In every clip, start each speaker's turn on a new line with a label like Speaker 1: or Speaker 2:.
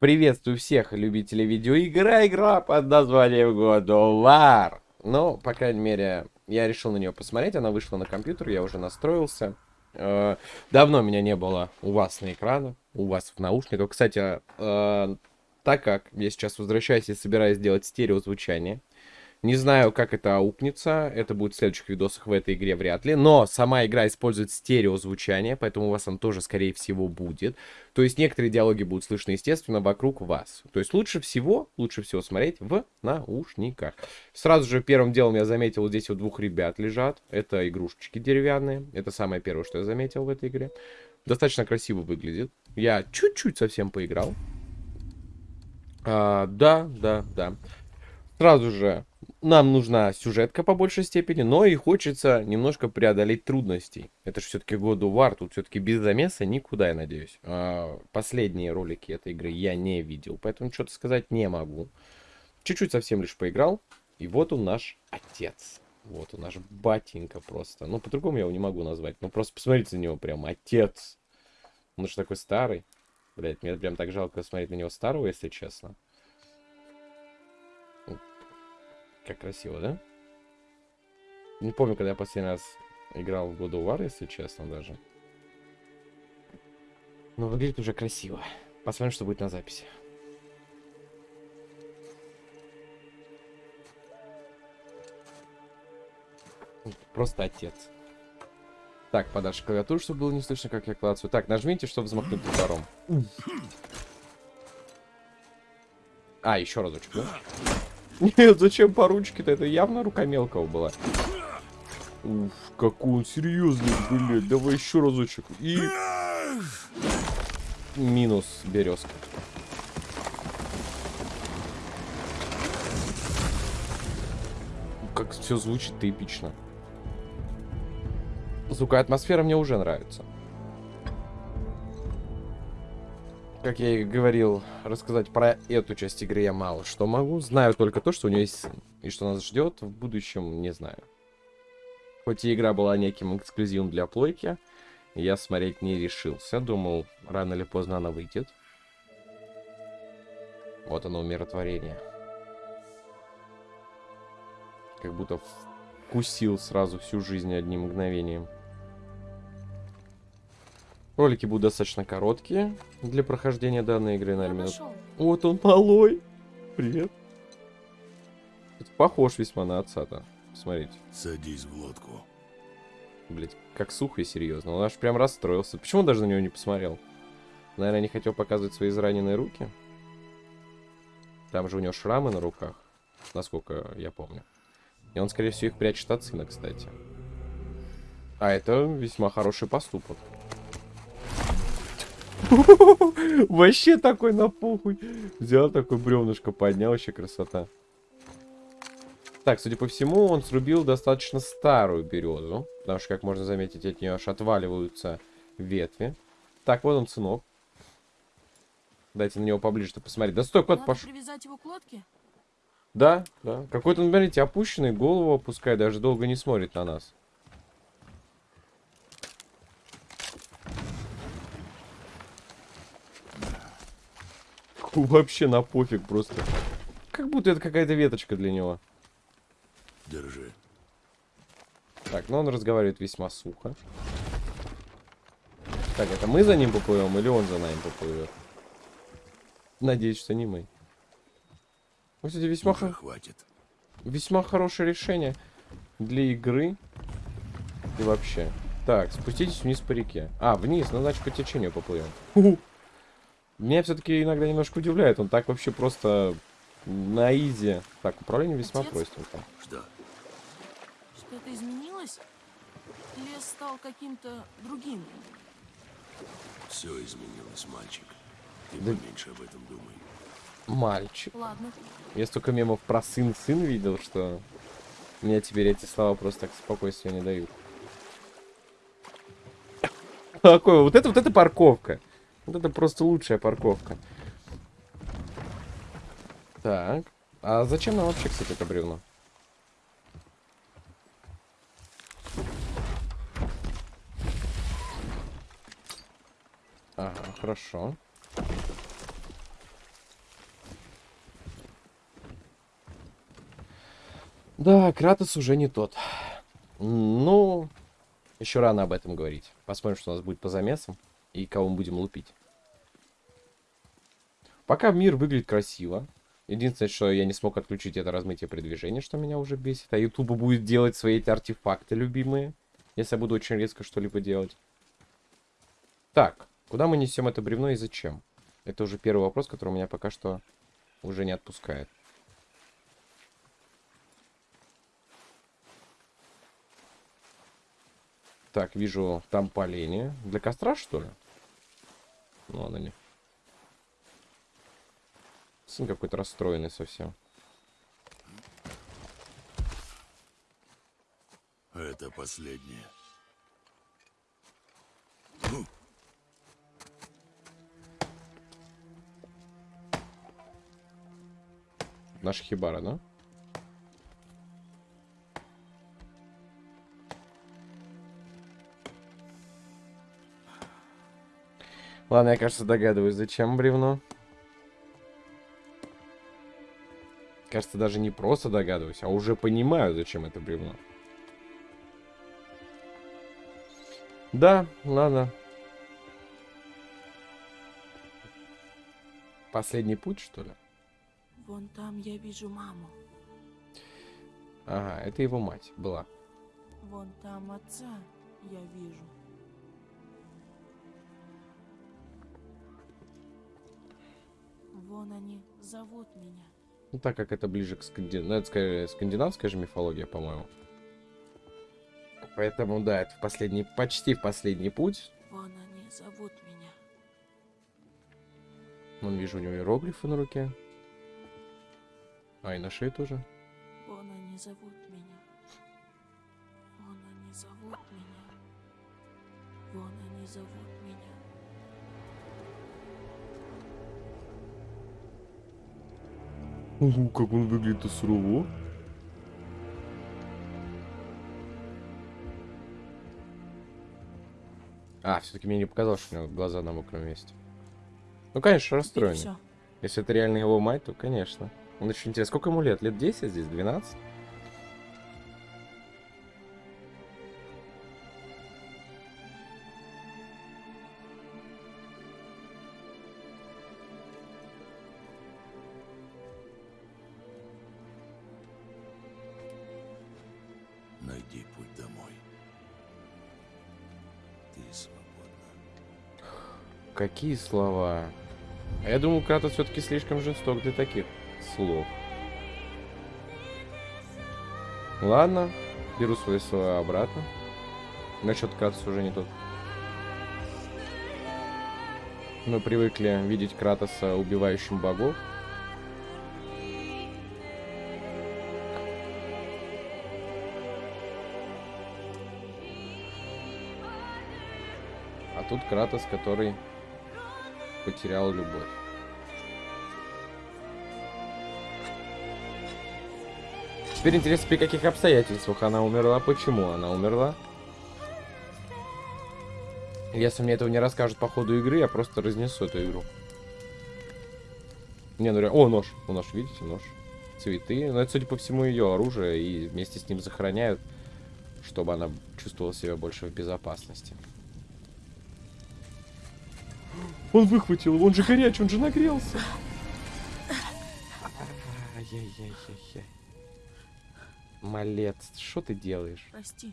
Speaker 1: Приветствую всех любителей видеоигр, игра под названием God of War. Ну, по крайней мере, я решил на нее посмотреть, она вышла на компьютер, я уже настроился. Э, давно меня не было у вас на экранах, у вас в наушниках. Кстати, э, так как я сейчас возвращаюсь и собираюсь сделать стереозвучание, не знаю, как это аукнется. Это будет в следующих видосах в этой игре вряд ли. Но сама игра использует стереозвучание, поэтому у вас он тоже, скорее всего, будет. То есть некоторые диалоги будут слышны, естественно, вокруг вас. То есть лучше всего, лучше всего смотреть в наушниках. Сразу же первым делом я заметил, здесь вот двух ребят лежат. Это игрушечки деревянные. Это самое первое, что я заметил в этой игре. Достаточно красиво выглядит. Я чуть-чуть совсем поиграл. А, да, да, да. Сразу же нам нужна сюжетка по большей степени, но и хочется немножко преодолеть трудностей. Это же все-таки God of War, тут все-таки без замеса никуда, я надеюсь. А, последние ролики этой игры я не видел, поэтому что-то сказать не могу. Чуть-чуть совсем лишь поиграл, и вот он наш отец. Вот он наш батенька просто. Ну, по-другому я его не могу назвать. Ну, просто посмотрите на него прям, отец. Он же такой старый. Блять, мне прям так жалко смотреть на него старого, если честно. Как красиво, да? Не помню, когда я последний раз играл в God of War, если честно, даже. Но выглядит уже красиво. Посмотрим, что будет на записи. Просто отец. Так, подальше клавиатуру, чтобы было не слышно, как я клацаю. Так, нажмите, чтобы взмахнуть топором. А, еще разочек, да? Нет, зачем по ручке-то? Это явно рука мелкого была. Уф, какой он серьезный, блядь. Давай еще разочек. И... Минус березка. Как все звучит эпично. Звуковая атмосфера мне уже нравится. Как я и говорил, рассказать про эту часть игры я мало что могу. Знаю только то, что у нее есть сын. И что нас ждет в будущем, не знаю. Хоть и игра была неким эксклюзивом для плойки, я смотреть не решился. Думал, рано или поздно она выйдет. Вот оно, умиротворение. Как будто вкусил сразу всю жизнь одним мгновением. Ролики будут достаточно короткие для прохождения данной игры, на минут. Вот он малой. Привет. Похож весьма на отца-то. Смотрите.
Speaker 2: Садись в лодку.
Speaker 1: Блять, как сухо и серьезно. Он аж прям расстроился. Почему он даже на него не посмотрел? Наверное, не хотел показывать свои израненные руки. Там же у него шрамы на руках, насколько я помню. И он, скорее всего, их прячет от сына, кстати. А это весьма хороший поступок. Вообще такой на похуй. Взял такой бревнышко, поднял, вообще красота. Так, судя по всему, он срубил достаточно старую березу. Потому что, как можно заметить, от нее аж отваливаются ветви. Так, вот он, сынок. Дайте на него поближе-то посмотреть. Да стой, кот пошел. привязать его к лодке? Да, да. Какой-то, смотрите, опущенный, голову опускает, даже долго не смотрит на нас. Вообще на пофиг просто. Как будто это какая-то веточка для него.
Speaker 2: Держи.
Speaker 1: Так, но ну он разговаривает весьма сухо. Так, это мы за ним поплывем или он за нами поплывет? Надеюсь, что не мы. Кстати, весьма,
Speaker 2: хо... хватит.
Speaker 1: весьма хорошее решение для игры. И вообще. Так, спуститесь вниз по реке. А, вниз, ну значит по течению поплывем. Меня все-таки иногда немножко удивляет. Он так вообще просто на изи. Так, управление весьма Отец? простенько.
Speaker 2: Что?
Speaker 3: Что-то изменилось? Лес стал каким-то другим?
Speaker 2: Все изменилось, мальчик. Ты да... меньше об этом думай.
Speaker 1: Мальчик.
Speaker 3: Ладно.
Speaker 1: Я столько мемов про сын-сын видел, что мне теперь эти слова просто так спокойствия не дают. Какой? Вот это вот эта парковка. Вот это просто лучшая парковка. Так. А зачем нам вообще, кстати, это бревно? Ага, хорошо. Да, Кратос уже не тот. Ну, еще рано об этом говорить. Посмотрим, что у нас будет по замесам и кого мы будем лупить. Пока мир выглядит красиво. Единственное, что я не смог отключить, это размытие при движении, что меня уже бесит. А YouTube будет делать свои эти артефакты любимые, если я буду очень резко что-либо делать. Так, куда мы несем это бревно и зачем? Это уже первый вопрос, который меня пока что уже не отпускает. Так, вижу там поленье. Для костра, что ли? Ну, она не. Сын какой-то расстроенный совсем.
Speaker 2: Это последнее.
Speaker 1: Наша хибара, да? Ладно, я, кажется, догадываюсь, зачем бревно. Кажется, даже не просто догадываюсь, а уже понимаю, зачем это бревно. Да, ладно. Последний путь, что ли?
Speaker 3: Вон там я вижу маму.
Speaker 1: Ага, это его мать была.
Speaker 3: Вон там отца я вижу. Вон они зовут меня.
Speaker 1: Ну, так как это ближе к сканди... ну, это, скорее, скандинавская же мифология, по-моему. Поэтому, да, это в последний, почти в последний путь.
Speaker 3: Вон они зовут меня.
Speaker 1: Вон вижу у него иероглифы на руке. А, и на шее тоже.
Speaker 3: Вон они зовут меня. Вон они зовут меня. Вон они зовут меня.
Speaker 1: Угу, как он выглядит сурово. А, все-таки мне не показалось, что у него глаза на мокром месте. Ну, конечно, расстроен. Если это реально его мать, то, конечно. Он очень интересно. Сколько ему лет? Лет 10 здесь? 12? Какие слова? А я думал, Кратос все-таки слишком жесток для таких слов. Ладно, беру свои слова обратно. Насчет Кратоса уже не тот. Мы привыкли видеть Кратоса убивающим богов. А тут Кратос, который потерял любовь. Теперь интересно, при каких обстоятельствах она умерла, почему она умерла. Если мне этого не расскажут по ходу игры, я просто разнесу эту игру. Не, ну реально... О, нож. Ну, нож, видите, нож. Цветы. Но это, судя по всему, ее оружие. И вместе с ним захороняют, чтобы она чувствовала себя больше в безопасности. Он выхватил, он же горячий, он же нагрелся. Ай-яй-яй-яй-яй. Малец, что ты делаешь?
Speaker 3: Прости.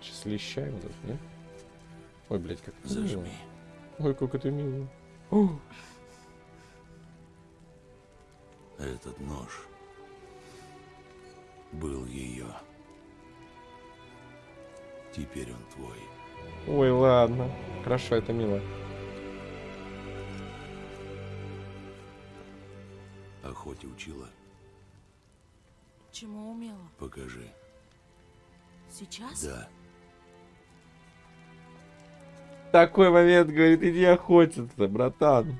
Speaker 1: Сейчас лещаем тут, не? Ой, блядь, как мило.
Speaker 2: Зажми.
Speaker 1: Ой, как это мило. О,
Speaker 2: Этот нож был ее. Теперь он твой.
Speaker 1: Ой, ладно. Хорошо, это мило.
Speaker 2: Охоте учила.
Speaker 3: Чему умела?
Speaker 2: Покажи.
Speaker 3: Сейчас?
Speaker 2: Да.
Speaker 1: Такой момент, говорит, иди охотиться, братан.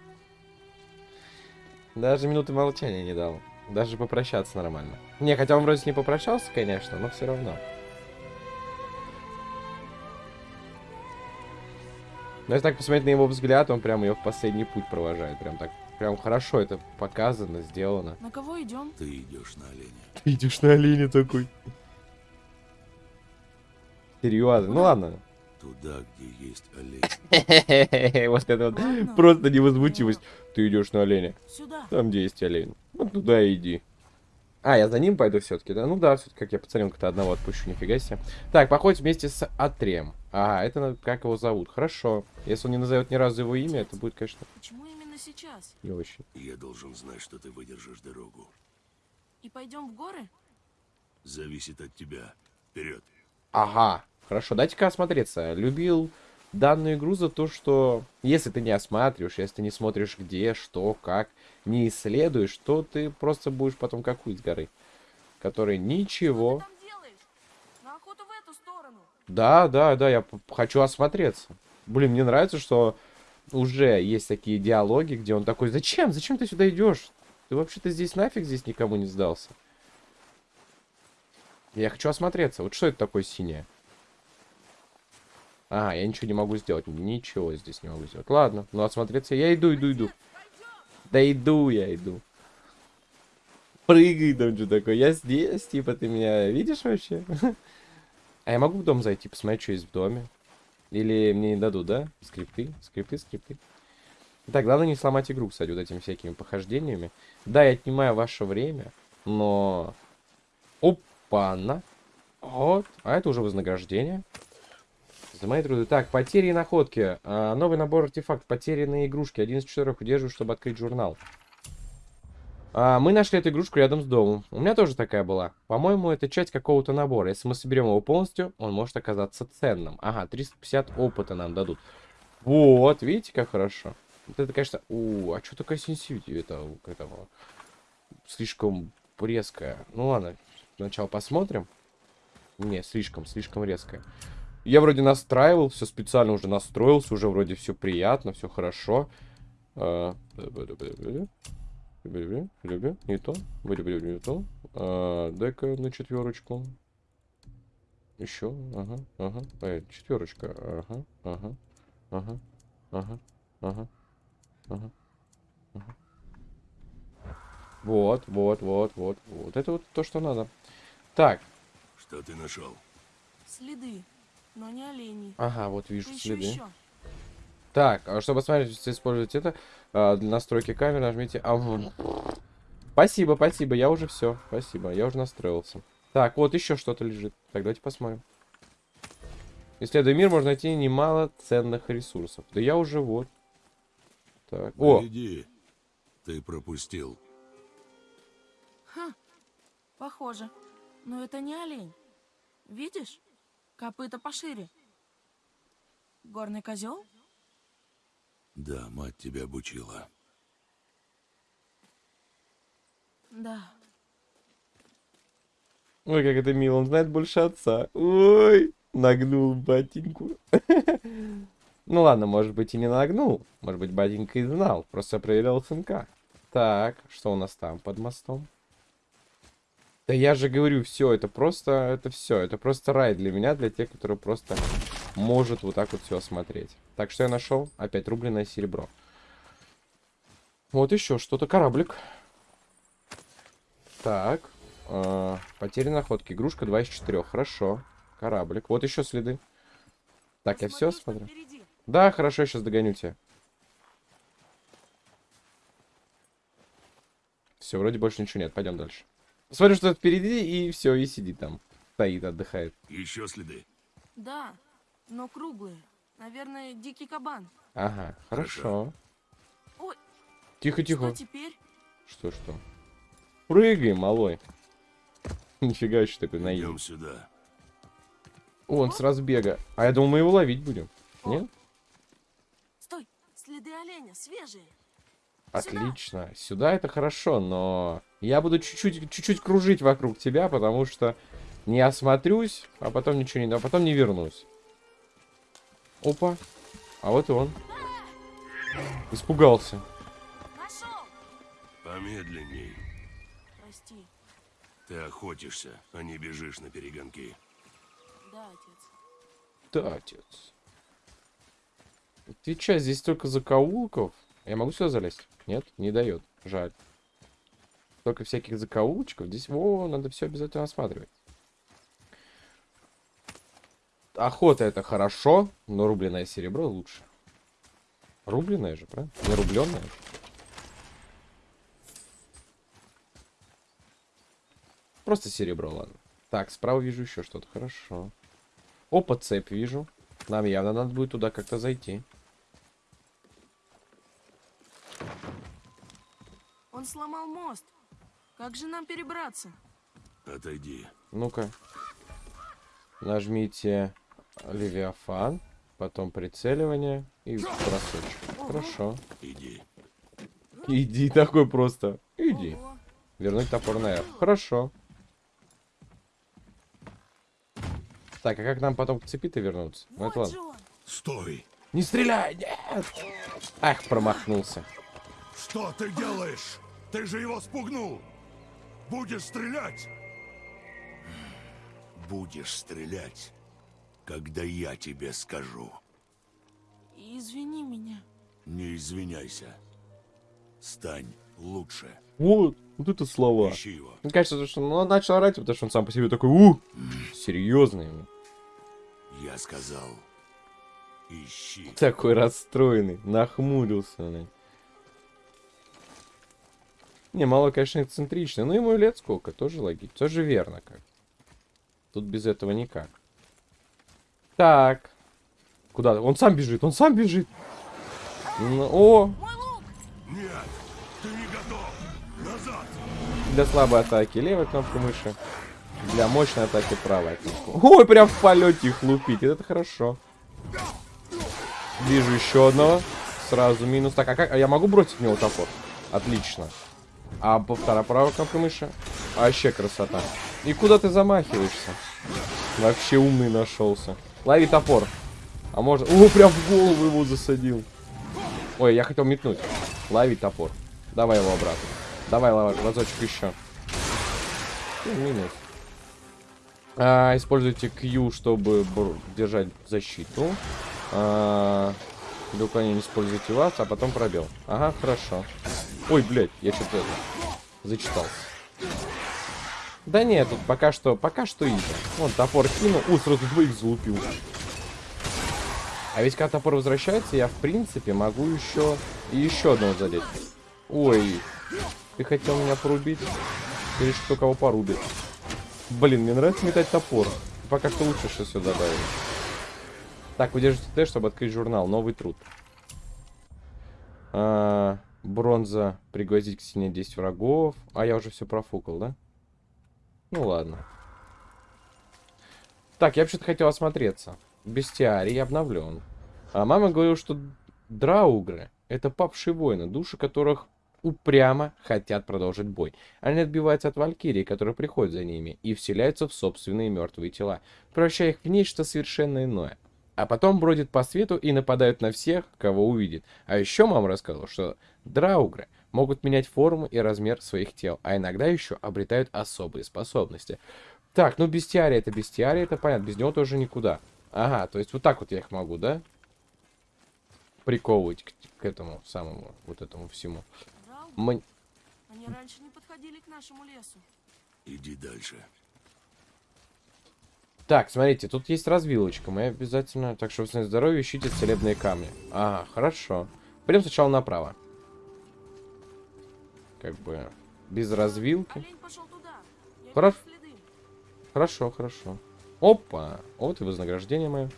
Speaker 1: Даже минуты молчания не дал. Даже попрощаться нормально. Не, хотя он вроде с ней попрощался, конечно, но все равно. Но если так посмотреть на его взгляд, он прям ее в последний путь провожает. Прям так Прям хорошо это показано, сделано.
Speaker 3: На кого идем?
Speaker 2: Ты идешь на оленя.
Speaker 1: Ты идешь на оленя такой. Серьезно, ну ладно.
Speaker 2: Туда, где есть олень.
Speaker 1: Вот это вот просто невозмутимость. Ты идешь на оленя.
Speaker 3: Сюда.
Speaker 1: Там, где есть олень. Ну, туда иди. А, я за ним пойду все-таки, да? Ну да, все-таки как я пацаненка-то одного отпущу, нифига себе. Так, походить вместе с Атрем. А, это как его зовут. Хорошо. Если он не назовет ни разу его имя, это будет, конечно,
Speaker 3: Почему именно сейчас?
Speaker 1: не очень.
Speaker 2: Я должен знать, что ты выдержишь дорогу.
Speaker 3: И пойдем в горы?
Speaker 2: Зависит от тебя. Вперед.
Speaker 1: Ага, хорошо, дайте-ка осмотреться. Любил данную игру за то, что если ты не осматриваешь, если ты не смотришь где, что, как, не исследуешь, то ты просто будешь потом как уйти с горы, который ничего...
Speaker 3: Что ты там делаешь? На охоту в эту сторону.
Speaker 1: Да, да, да, я хочу осмотреться. Блин, мне нравится, что уже есть такие диалоги, где он такой, зачем, зачем ты сюда идешь? Ты вообще-то здесь нафиг здесь никому не сдался. Я хочу осмотреться. Вот что это такое синее? А, я ничего не могу сделать. Ничего здесь не могу сделать. Ладно, ну осмотреться. Я иду, иду, иду. Да иду я, иду. Прыгай там что такое. Я здесь, типа, ты меня видишь вообще? А я могу в дом зайти, посмотреть, что есть в доме? Или мне не дадут, да? Скрипты, скрипты, скрипты. Так, главное не сломать игру, кстати, вот этими всякими похождениями. Да, я отнимаю ваше время, но... Опа-на. Вот. А это уже вознаграждение. За мои труды. Так, потери и находки. А, новый набор артефакт. Потерянные игрушки. Один из четырех удерживаю, чтобы открыть журнал. А, мы нашли эту игрушку рядом с домом. У меня тоже такая была. По-моему, это часть какого-то набора. Если мы соберем его полностью, он может оказаться ценным. Ага, 350 опыта нам дадут. Вот, видите, как хорошо. Вот это, конечно... У, а что такая сенсивити это, у этого? Слишком резкая. Ну ладно, сначала посмотрим. Не, слишком, слишком резкая. Я вроде настраивал, все специально уже настроился, уже вроде все приятно, все хорошо. А, Люблю, люблю, не то. Люблю, не то. А, Дай-ка на четверочку. Еще, ага, ага. Э, четверочка, ага, ага, ага, ага, ага, ага, ага. Вот, вот, вот, вот, вот. Это вот то, что надо. Так,
Speaker 2: Что ты нашел?
Speaker 3: Следы, но не оленей.
Speaker 1: ага, вот вижу
Speaker 3: Еще,
Speaker 1: следы.
Speaker 3: еще.
Speaker 1: Так, а чтобы посмотреть, использовать это, а, для настройки камеры нажмите... А, Спасибо, спасибо, я уже все. Спасибо, я уже настроился. Так, вот еще что-то лежит. Так, давайте посмотрим. Исследуя мир, можно найти немало ценных ресурсов. Да я уже вот. Так, о,
Speaker 2: Иди. Ты пропустил.
Speaker 3: Похоже. Но это не олень. Видишь? Копыта пошире. Горный козел?
Speaker 2: Да, мать тебя обучила.
Speaker 3: Да.
Speaker 1: ой, как это мило, он знает больше отца. Ой, нагнул батеньку. Ну ладно, может быть и не нагнул. Может быть, батенька и знал. Просто проверял сынка. Так, что у нас там под мостом? Да я же говорю, все, это просто, это все, это просто рай для меня, для тех, которые просто может вот так вот все осмотреть. Так, что я нашел? Опять рубленное серебро. Вот еще что-то, кораблик. Так, э, потери находки, игрушка 2 из 4, хорошо. Кораблик, вот еще следы. Так, я все смотрю?
Speaker 3: впереди.
Speaker 1: Да, хорошо, я сейчас догоню тебя. Все, вроде больше ничего нет, пойдем дальше. Смотрю, что впереди, и все, и сидит там. Стоит, отдыхает.
Speaker 2: Еще следы.
Speaker 3: Да, но круглые. Наверное, дикий кабан.
Speaker 1: Ага, хорошо.
Speaker 3: Ой,
Speaker 1: Тихо, тихо.
Speaker 3: что теперь?
Speaker 1: Что, что? Прыгай, малой. Нифига еще такой наивный.
Speaker 2: Идем сюда.
Speaker 1: О, он с разбега. А я думал, мы его ловить будем.
Speaker 3: О.
Speaker 1: Нет?
Speaker 3: Стой, следы оленя, свежие.
Speaker 1: Отлично. Сюда это хорошо, но я буду чуть-чуть чуть-чуть кружить вокруг тебя, потому что не осмотрюсь, а потом ничего не... А потом не вернусь. Опа. А вот и он. Испугался.
Speaker 3: Нашел!
Speaker 2: Помедленней.
Speaker 3: Прости,
Speaker 2: Ты охотишься, а не бежишь на перегонки.
Speaker 3: да, отец.
Speaker 1: Да, отец. Ты че, здесь только закоулков? Я могу сюда залезть? Нет, не дает. Жаль. Только всяких закоулочков. Здесь, во, надо все обязательно осматривать. Охота это хорошо, но рубленое серебро лучше. Рубленое же, правильно? Не рубленое. Просто серебро, ладно. Так, справа вижу еще что-то. Хорошо. Опа, цепь вижу. Нам явно надо будет туда как-то зайти.
Speaker 3: Он сломал мост. Как же нам перебраться?
Speaker 2: Отойди.
Speaker 1: Ну-ка. Нажмите Левиафан, потом прицеливание и бросочек. Хорошо.
Speaker 2: Иди.
Speaker 1: Иди такой просто. Иди. Вернуть топор на R. Хорошо. Так, а как нам потом к цепи-то вернуться? Ну,
Speaker 3: Вот
Speaker 1: ладно.
Speaker 3: он.
Speaker 2: Стой!
Speaker 1: Не стреляй! Нет! Ах, промахнулся.
Speaker 4: Что ты делаешь? Ты же его спугнул! Будешь стрелять?
Speaker 2: Будешь стрелять, когда я тебе скажу.
Speaker 3: Извини меня.
Speaker 2: Не извиняйся. Стань лучше.
Speaker 1: Вот, вот это слова.
Speaker 2: Ищи его.
Speaker 1: Мне кажется, что он начал орать, потому что он сам по себе такой, у, серьезный.
Speaker 2: Я сказал. Ищи.
Speaker 1: Такой расстроенный, нахмурился. блин. Не, мало, конечно, эксцентрично, но ему лет сколько, тоже логично, тоже верно как. Тут без этого никак. Так. Куда? Он сам бежит, он сам бежит. О!
Speaker 4: Нет, ты не готов. Назад.
Speaker 1: для слабой атаки левая кнопка мыши. Для мощной атаки правая кнопка. Ой, прям в полете их лупить. Это хорошо. Вижу еще одного. Сразу минус. Так, а как? А я могу бросить в него топор? Отлично. А по вторая правая кнопка мыши? Вообще красота. И куда ты замахиваешься? Вообще умный нашелся. Лови топор. А может... О, прям в голову его засадил. Ой, я хотел метнуть. Лови топор. Давай его обратно. Давай, лава, разочек еще. Ну, минус. А, используйте Q, чтобы держать защиту. А, для уклонения используйте вас, а потом пробел. Ага, хорошо. Ой, блядь, я что-то зачитался. Да нет, тут пока что, пока что изи. Вон, топор кинул. У, сразу двоих залупил. А ведь когда топор возвращается, я в принципе могу еще и еще одного задеть. Ой, ты хотел меня порубить? Или что кого порубит? Блин, мне нравится метать топор. Пока что лучше что сюда добавили. Так, удержите Т, чтобы открыть журнал. Новый труд. А, бронза. Пригвоздить к стене 10 врагов. А я уже все профукал, да? Ну ладно. Так, я вообще-то хотел осмотреться. Бестиарий обновлен. А мама говорила, что драугры — это павшие воины, души которых упрямо хотят продолжить бой. Они отбиваются от валькирии, которые приходят за ними, и вселяются в собственные мертвые тела, превращая их в нечто совершенно иное. А потом бродят по свету и нападают на всех, кого увидит. А еще мама рассказала, что драугры могут менять форму и размер своих тел, а иногда еще обретают особые способности. Так, ну бестиарий это бестиарий, это понятно, без него тоже никуда. Ага, то есть вот так вот я их могу, да? Приковывать к, к этому самому, вот этому всему. Мань-
Speaker 3: они раньше не подходили к нашему лесу.
Speaker 2: Иди дальше.
Speaker 1: Так, смотрите, тут есть развилочка. Мы обязательно, так что в здоровье ищите целебные камни. Ага, хорошо. Пойдем сначала направо. Как бы без развилки. Хорошо. Хорошо, хорошо. Опа! Вот и вознаграждение мое.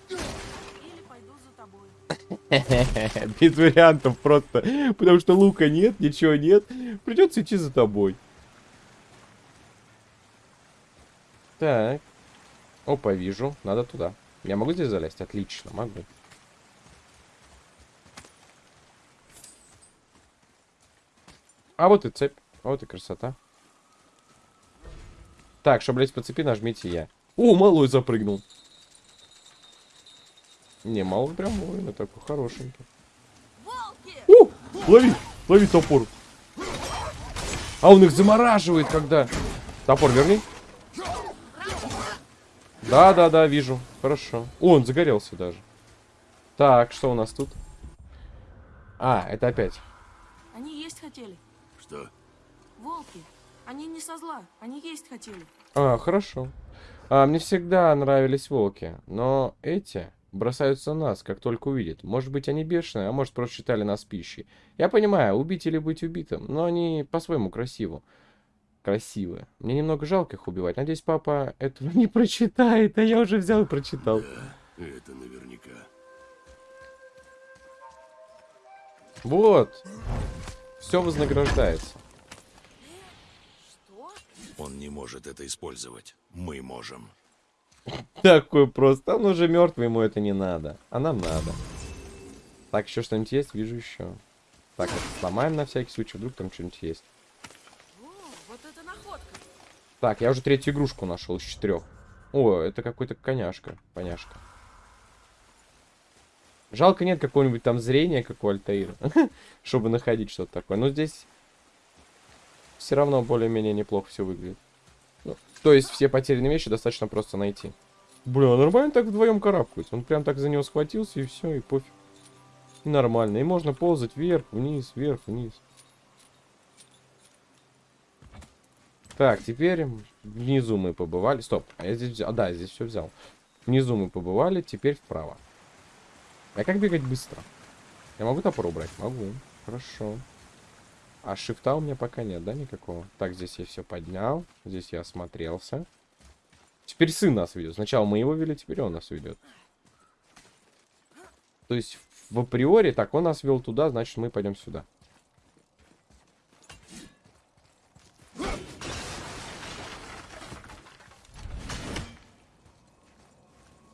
Speaker 1: Без вариантов просто. Потому что лука нет, ничего нет. Придется идти за тобой. Так. Опа, вижу. Надо туда. Я могу здесь залезть? Отлично, могу. А вот и цепь. Вот и красота. Так, чтобы лезть по цепи, нажмите я. О, малой запрыгнул. Не, малый прям воин, такой хорошенький. О, лови, лови топор. А он их замораживает, когда... Топор верни. Да, да, да, вижу. Хорошо. О, он загорелся даже. Так, что у нас тут? А, это опять.
Speaker 3: есть хотели? Волки. Они не со зла, они есть хотели.
Speaker 1: А, хорошо. А, мне всегда нравились волки, но эти бросаются на нас, как только увидят. Может быть, они бешеные, а может, просто считали нас пищей. Я понимаю, убить или быть убитым, но они по-своему красиво. Красивые. Мне немного жалко их убивать. Надеюсь, папа этого не прочитает, а я уже взял и прочитал.
Speaker 2: Да, это наверняка.
Speaker 1: Вот. Все вознаграждается.
Speaker 2: Он не может это использовать. Мы можем.
Speaker 1: Такой просто. Он уже мертвый, ему это не надо. А нам надо. Так, еще что-нибудь есть? Вижу еще. Так, это сломаем на всякий случай. Вдруг там что-нибудь есть.
Speaker 3: О, вот это находка.
Speaker 1: Так, я уже третью игрушку нашел из четырех. О, это какой-то коняшка. Поняшка. Жалко нет какого-нибудь там зрения, как у Альтаира. чтобы находить что-то такое. Но здесь все равно более-менее неплохо все выглядит. Ну, то есть все потерянные вещи достаточно просто найти. Бля, нормально так вдвоем карабкать. Он прям так за него схватился и все, и пофиг. И нормально. И можно ползать вверх, вниз, вверх, вниз. Так, теперь внизу мы побывали. Стоп, а я здесь взял. А, да, здесь все взял. Внизу мы побывали, теперь вправо. А как бегать быстро? Я могу топор убрать? Могу. Хорошо. А шифта у меня пока нет, да, никакого? Так, здесь я все поднял. Здесь я осмотрелся. Теперь сын нас ведет. Сначала мы его вели, теперь он нас ведет. То есть, в априори, так, он нас вел туда, значит, мы пойдем сюда.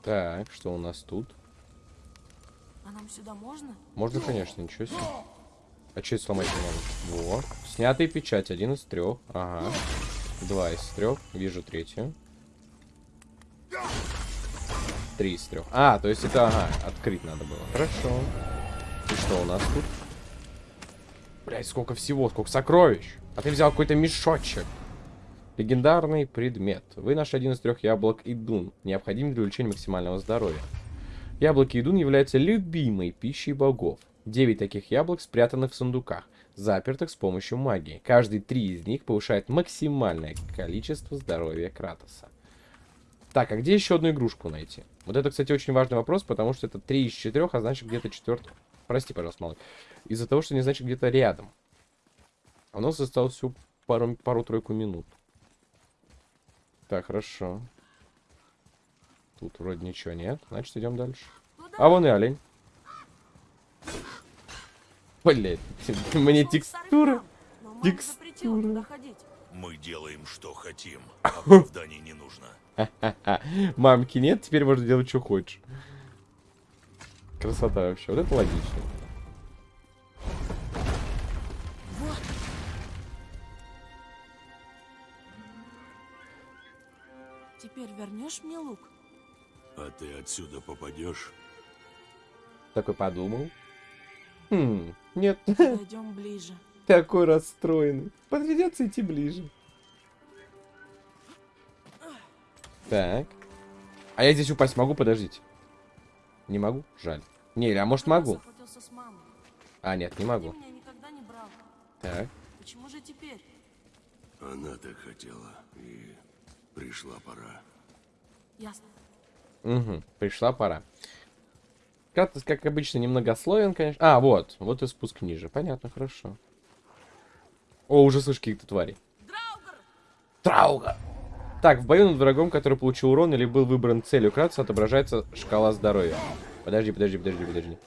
Speaker 1: Так, что у нас тут?
Speaker 3: А нам сюда можно?
Speaker 1: Можно, конечно, ничего себе. А что сломать не могу? Во. Снятая печать, один из трех. Ага. Два из трех. Вижу третью. Три из трех. А, то есть это, ага, открыть надо было. Хорошо. И что у нас тут? Блять, сколько всего, сколько сокровищ. А ты взял какой-то мешочек. Легендарный предмет. Вы нашли один из трех яблок Идун, необходимый для увеличения максимального здоровья. Яблоки Идун являются любимой пищей богов. Девять таких яблок спрятаны в сундуках, запертых с помощью магии. Каждый три из них повышает максимальное количество здоровья Кратоса. Так, а где еще одну игрушку найти? Вот это, кстати, очень важный вопрос, потому что это три из четырех, а значит где-то четвертый. Прости, пожалуйста, малый. Из-за того, что не значит где-то рядом. А у нас осталось пару- пару-тройку минут. Так, хорошо. Тут вроде ничего нет. Значит, идем дальше.
Speaker 3: Куда?
Speaker 1: А вон и олень. Блять, мне
Speaker 3: туда ходить.
Speaker 2: Мы делаем, что хотим. Оправданий не нужно.
Speaker 1: Мамки нет, теперь можно делать, что хочешь. Красота вообще. Вот это логично.
Speaker 3: Теперь вернешь мне лук?
Speaker 2: А ты отсюда попадешь?
Speaker 1: Такой подумал. Хм, нет,
Speaker 3: Пойдем ближе.
Speaker 1: такой расстроенный. Придется идти ближе. Так. А я здесь упасть могу? Подождите. Не могу? Жаль. Не, или, а может могу?
Speaker 3: охотился с мамой.
Speaker 1: А, нет, не могу.
Speaker 3: меня никогда не брал.
Speaker 1: Так.
Speaker 3: Почему же теперь?
Speaker 2: Она так хотела. И пришла пора.
Speaker 3: Ясно.
Speaker 1: Угу, пришла пора. Кратос, как обычно, немногословен, конечно. А, вот, вот и спуск ниже. Понятно, хорошо. О, уже слышу каких-то тварей.
Speaker 3: Драугар!
Speaker 1: Так, в бою над врагом, который получил урон или был выбран целью Кратоса, отображается шкала здоровья. Подожди, подожди, подожди, подожди.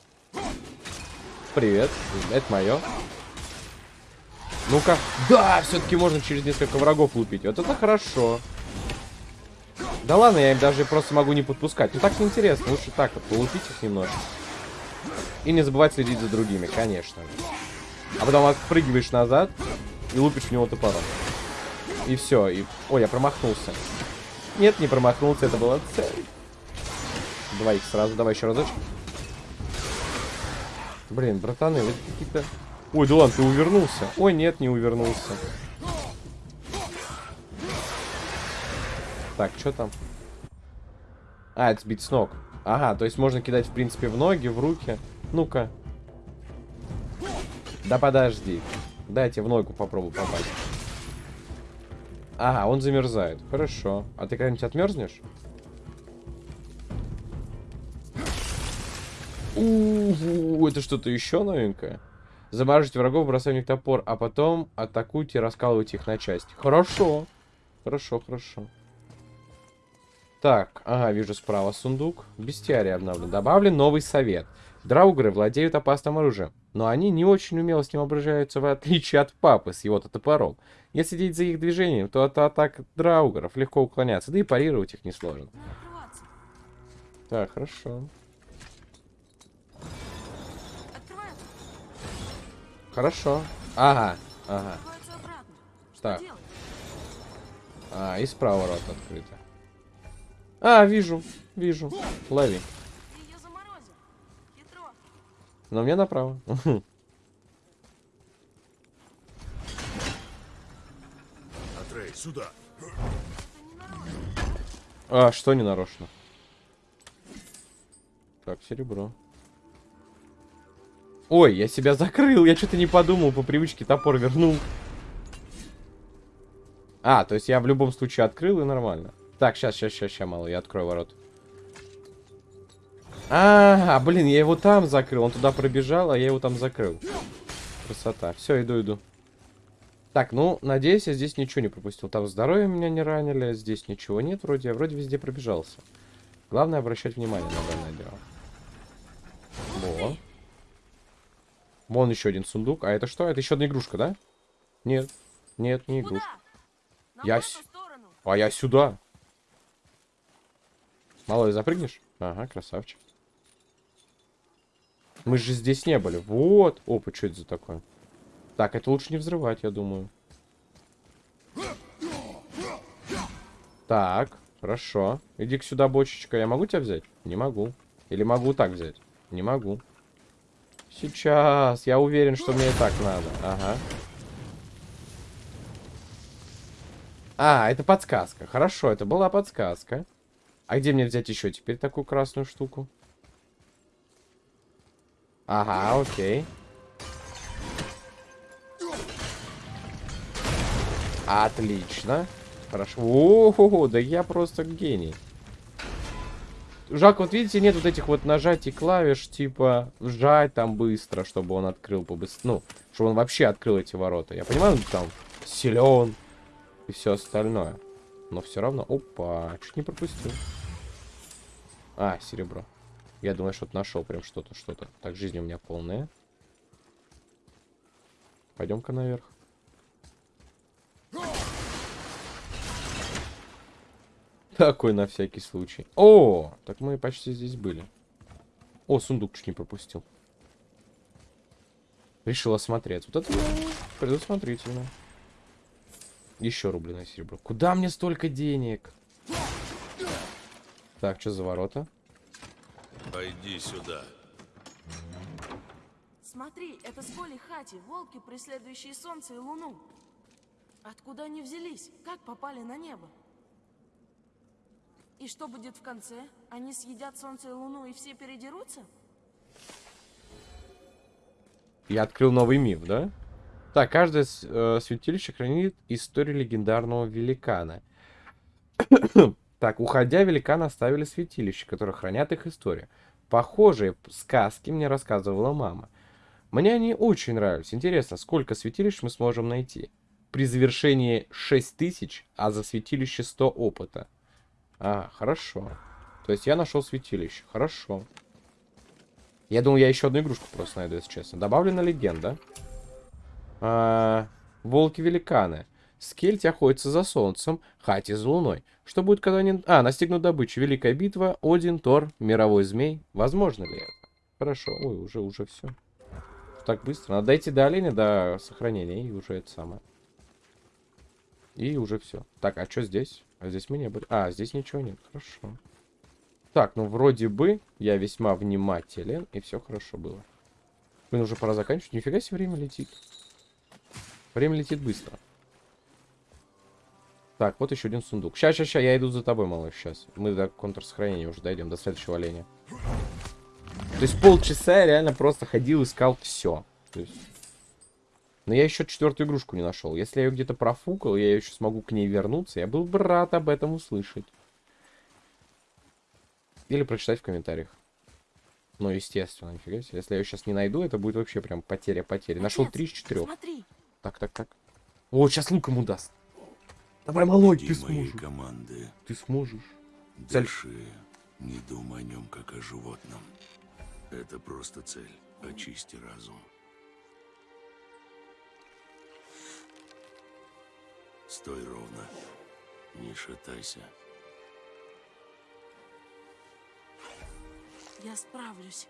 Speaker 1: Привет, это мое. Ну-ка. Да, все-таки можно через несколько врагов лупить. Вот это хорошо. Да ладно, я им даже просто могу не подпускать. Ну так неинтересно. Лучше так вот, полупить их немножко. И не забывать следить за другими, конечно. А потом отпрыгиваешь назад и лупишь в него топором. И все. И... Ой, я промахнулся. Нет, не промахнулся, это была цель. Два их сразу, давай еще разочек. Блин, братаны, вы какие-то... Ой, да ладно, ты увернулся. Ой, нет, не увернулся. Так, что там? А, это сбить с ног. Ага, то есть можно кидать, в принципе, в ноги, в руки. Ну-ка. Да подожди. Дайте в ногу попробую попасть. Ага, он замерзает. Хорошо. А ты когда-нибудь отмерзнешь? У, это что-то еще новенькое? Замораживайте врагов, бросая в них топор, а потом атакуйте и раскалывайте их на части. Хорошо. Хорошо, хорошо. Так, ага, вижу справа сундук. Бестиарий обновлен. Добавлен новый совет. Драугры владеют опасным оружием, но они не очень умело с ним обращаются, в отличие от папы с его-то топором. Если следить за их движением, то от атак драугров легко уклоняться, да и парировать их несложно. Так, хорошо. Хорошо. Ага, ага. Так. А, и справа рот открыто. А, вижу, вижу. Лови. Но мне направо.
Speaker 4: Атрей, сюда.
Speaker 1: А, что не нарочно? Так, серебро. Ой, я себя закрыл, я что-то не подумал, по привычке топор вернул. А, то есть я в любом случае открыл и нормально. Так, сейчас, сейчас, сейчас, сейчас, мало, я открою ворот. А, блин, я его там закрыл, он туда пробежал, а я его там закрыл. Красота. Все, иду, иду. Так, ну, надеюсь, я здесь ничего не пропустил. Там здоровье меня не ранили, здесь ничего нет вроде. Я вроде везде пробежался. Главное обращать внимание на данное дело. Во. Вон еще один сундук. А это что? Это еще одна игрушка, да? Нет. Нет, не игрушка. Я с-. А я сюда. Малой, запрыгнешь? Ага, красавчик. Мы же здесь не были. Вот. Опа, что это за такое? Так, это лучше не взрывать, я думаю. Так, хорошо. Иди-ка сюда, бочечка. Я могу тебя взять? Не могу. Или могу так взять? Не могу. Сейчас. Я уверен, что мне и так надо. Ага. А, это подсказка. Хорошо, это была подсказка. А где мне взять еще теперь такую красную штуку? Ага, окей. Отлично. Хорошо. О, да я просто гений. Жалко, вот видите, нет вот этих вот нажатий клавиш, типа, вжать там быстро, чтобы он открыл побыстрее. Ну, чтобы он вообще открыл эти ворота. Я понимаю, он там силен и все остальное. Но все равно... Опа, чуть не пропустил. А, серебро. Я думаю, что-то нашел прям что-то, что-то. Так, жизнь у меня полная. Пойдем-ка наверх. Такой на всякий случай. О, так мы почти здесь были. О, сундук чуть не пропустил. Решил осмотреть. Вот это предусмотрительно. Еще рубленое серебро. Куда мне столько денег? Так, что за ворота?
Speaker 2: Пойди сюда.
Speaker 3: Смотри, это с Коли Хати, волки, преследующие солнце и луну. Откуда они взялись? Как попали на небо? И что будет в конце? Они съедят солнце и луну и все передерутся?
Speaker 1: Я открыл новый миф, да? Так, каждое э, святилище хранит историю легендарного великана. Так, уходя, великаны оставили святилище, которые хранят их историю. Похожие сказки мне рассказывала мама. Мне они очень нравились. Интересно, сколько святилищ мы сможем найти? При завершении 6000, а за святилище 100 опыта. А, хорошо. То есть я нашел святилище. Хорошо. Я думал, я еще одну игрушку просто найду, если честно. Добавлена легенда. А, Волки-великаны. Скельти охотятся за солнцем, Хати за луной. Что будет, когда они... А, настигнут добычу. Великая битва, Один, Тор, Мировой Змей. Возможно ли это? Хорошо. Ой, уже, уже все. Так быстро. Надо дойти до оленя, до сохранения, и уже это самое. И уже все. Так, а что здесь? А здесь мы не были. А, здесь ничего нет. Хорошо. Так, ну вроде бы я весьма внимателен, и все хорошо было. Блин, уже пора заканчивать. Нифига себе время летит. Время летит быстро. Так, вот еще один сундук. Сейчас, сейчас, сейчас, я иду за тобой, малыш, сейчас. Мы до контрсохранения уже дойдем, до следующего оленя. То есть полчаса я реально просто ходил, искал все. То есть... Но я еще четвертую игрушку не нашел. Если я ее где-то профукал, я еще смогу к ней вернуться, я был бы рад об этом услышать. Или прочитать в комментариях. Ну, естественно, нифига себе. Если я ее сейчас не найду, это будет вообще прям потеря потери. Нашел три из четырех. Так, так, так. О, сейчас лук ему даст. Давай,
Speaker 2: Жди
Speaker 1: ты
Speaker 2: моей
Speaker 1: сможешь.
Speaker 2: команды.
Speaker 1: Ты сможешь.
Speaker 2: Дальше не думай о нем, как о животном. Это просто цель. Очисти разум. Стой ровно. Не шатайся.
Speaker 3: я справлюсь.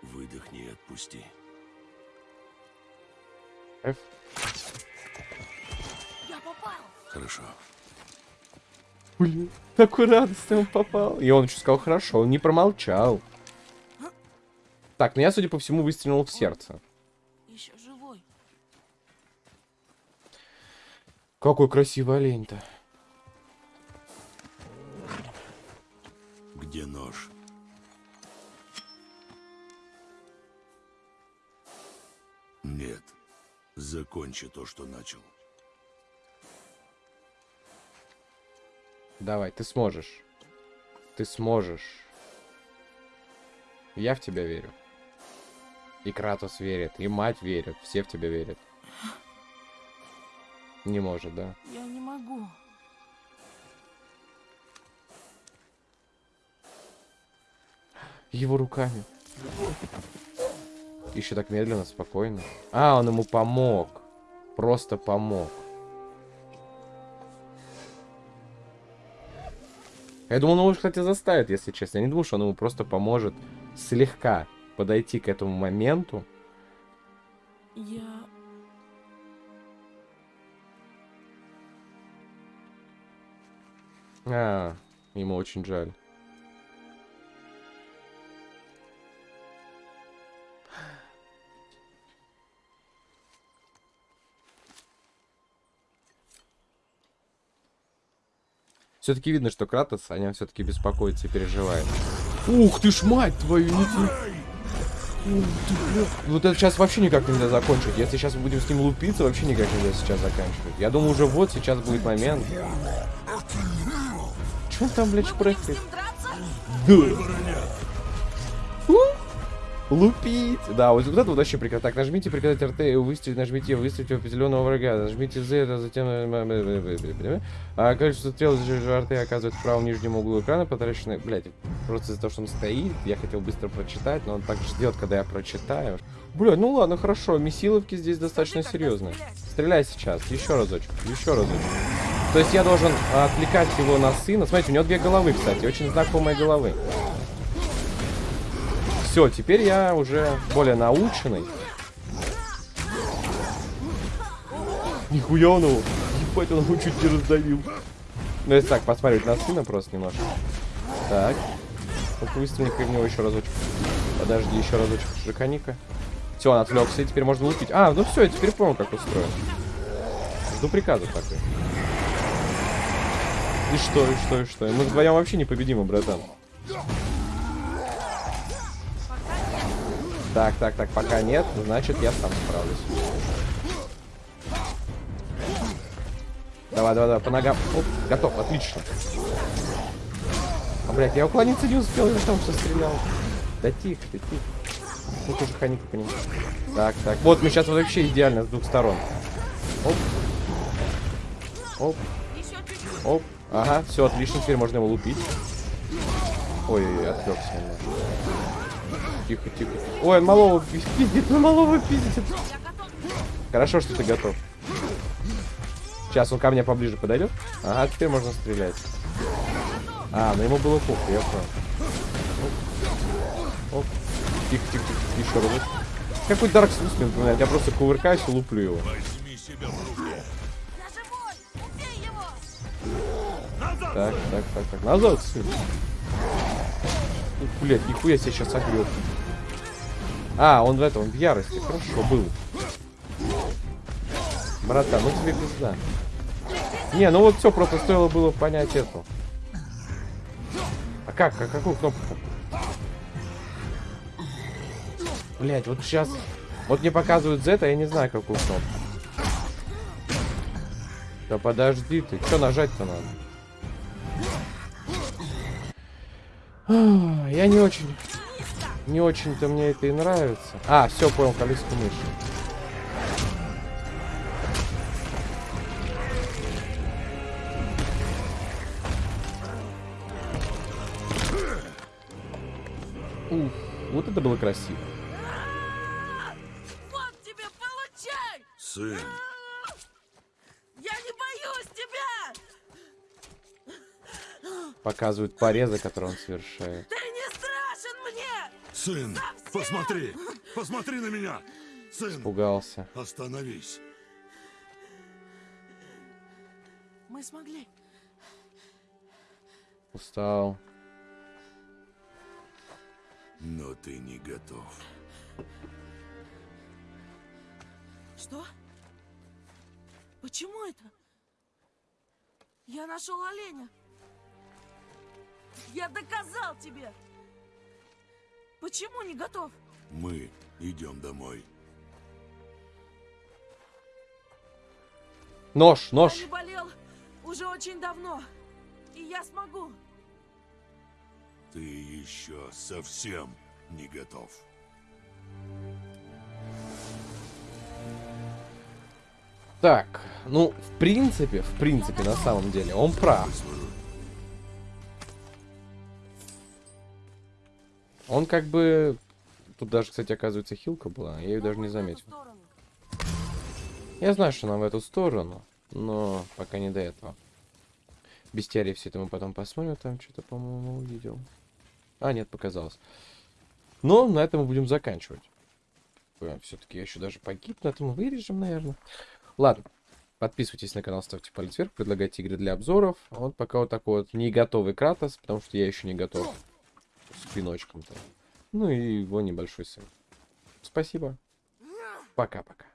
Speaker 2: Выдохни и отпусти.
Speaker 1: F.
Speaker 3: Я попал.
Speaker 2: Хорошо.
Speaker 1: Блин, такой радостный он попал. И он еще сказал, хорошо, он не промолчал. Так, ну я, судя по всему, выстрелил в сердце.
Speaker 3: Еще живой.
Speaker 1: Какой красивый олень-то.
Speaker 2: Закончи то, что начал.
Speaker 1: Давай, ты сможешь. Ты сможешь. Я в тебя верю. И Кратос верит, и мать верит, все в тебя верят. Не может, да?
Speaker 3: Я не могу.
Speaker 1: Его руками. Еще так медленно, спокойно. А, он ему помог. Просто помог. Я думал, он его, кстати, заставит, если честно. Я не думал, что он ему просто поможет слегка подойти к этому моменту.
Speaker 3: Я...
Speaker 1: А, ему очень жаль. Все-таки видно, что Кратос о нем все-таки беспокоится и переживает. Ух ты ж, мать твою, не ты... Ух ты, бля. Вот это сейчас вообще никак нельзя закончить. Если сейчас мы будем с ним лупиться, вообще никак нельзя сейчас заканчивать. Я думаю, уже вот сейчас будет момент. Че он там, блядь, шпрехает? Да. Лупить. Да, вот, вот это вот вообще прекрасно. Так, нажмите прекратить РТ и выстрелить, нажмите выстрелить в определенного врага. Нажмите Z, а затем... А количество стрел из РТ оказывается в правом нижнем углу экрана, потраченное... Блять, просто из-за того, что он стоит, я хотел быстро прочитать, но он так ждет, когда я прочитаю. Блядь, ну ладно, хорошо, месиловки здесь достаточно серьезные. Стреляй сейчас, еще разочек, еще разочек. То есть я должен а, отвлекать его на сына. Смотрите, у него две головы, кстати, очень знакомые головы. Все, теперь я уже более наученный. Нихуя он его. Ебать, он его чуть не раздавил. Ну, если так, посмотреть на сына просто немножко. Так. Вот выстрелни-ка в него еще разочек. Подожди, еще разочек. Драконика. Все, он отвлекся, и теперь можно лупить. А, ну все, я теперь понял, как устроен. Жду приказов такой. И что, и что, и что? Мы вдвоем вообще непобедимы, братан. Так, так, так, пока нет, значит я сам справлюсь. Давай, давай, давай, по ногам. Оп, готов, отлично. А, блядь, я уклониться не успел, я там все стрелял. Да тихо ты, тихо. Ну тоже ханика по. Так, так. Вот, мы сейчас вообще идеально с двух сторон. Оп. Оп. Оп. Ага, все отлично, теперь можно его лупить. Ой-ой-ой, отвлекся немного. Тихо, тихо. Ой, малого пиздит, ну малого пиздит. Хорошо, что ты готов. Сейчас он ко мне поближе подойдет. Ага, теперь можно стрелять. А, ну ему было похуй, я понял. Оп. Оп. Тихо, тихо, тихо, еще раз. Какой Dark Souls мне напоминает? Я просто кувыркаюсь и луплю его.
Speaker 4: Себя!
Speaker 1: Так, так, так, так. Назад, сын. Ух, блядь, нихуя себе сейчас огреб. А, он в этом, в ярости. Хорошо, был. Братан, ну тебе пизда. Не, ну вот все, просто стоило было понять эту. А как? А какую кнопку? Блять, вот сейчас... Вот мне показывают Z, а я не знаю, какую кнопку. Да подожди ты. Что нажать-то надо? Я не очень... Не очень-то мне это и нравится. А, все, понял, колесико мыши. Уф, вот это было красиво.
Speaker 3: Вот тебе, получай!
Speaker 2: Сын,
Speaker 3: Я не боюсь тебя!
Speaker 1: Показывают порезы, которые он совершает.
Speaker 3: Ты
Speaker 4: Сын, посмотри! Посмотри на меня! Сын,
Speaker 1: Пугался.
Speaker 4: остановись.
Speaker 3: Мы смогли.
Speaker 1: Устал.
Speaker 2: но ты не готов.
Speaker 3: Что? Почему это? Я нашел оленя. Я доказал тебе. Почему не готов?
Speaker 2: Мы идем домой.
Speaker 1: Нож,
Speaker 3: Я
Speaker 1: нож.
Speaker 3: не болел уже очень давно. И я смогу.
Speaker 2: Ты еще совсем не готов.
Speaker 1: Так, ну, в принципе, в принципе, на самом деле, он прав. Он как бы... Тут даже, кстати, оказывается, хилка была. Я ее даже не заметил. Я знаю, что нам в эту сторону, но пока не до этого. Бестиарий все это мы потом посмотрим. Там что-то, по-моему, увидел. А, нет, показалось. Но на этом мы будем заканчивать. Все-таки я еще даже погиб, на этом вырежем, наверное. Ладно. Подписывайтесь на канал, ставьте палец вверх, предлагайте игры для обзоров. Вот пока вот такой вот не готовый Кратос, потому что я еще не готов с пиночком-то. Ну и его небольшой сын. Спасибо. Пока-пока.